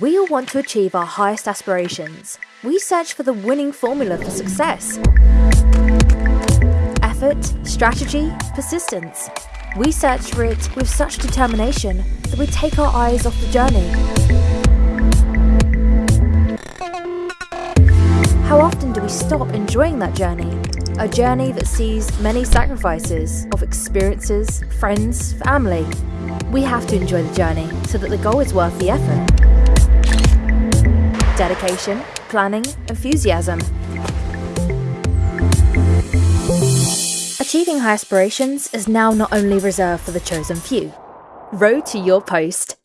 We all want to achieve our highest aspirations. We search for the winning formula for success. Effort, strategy, persistence. We search for it with such determination that we take our eyes off the journey. How often do we stop enjoying that journey? A journey that sees many sacrifices of experiences, friends, family. We have to enjoy the journey so that the goal is worth the effort dedication, planning, enthusiasm. Achieving high aspirations is now not only reserved for the chosen few. Road to your post.